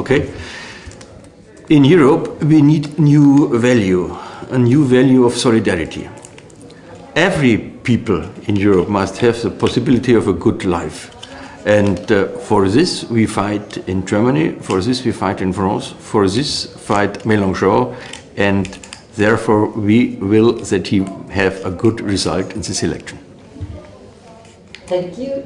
Okay? In Europe, we need new value, a new value of solidarity. Every people in Europe must have the possibility of a good life. And uh, for this we fight in Germany, for this we fight in France, for this fight Mélenchon, and therefore we will that he have a good result in this election. Thank you.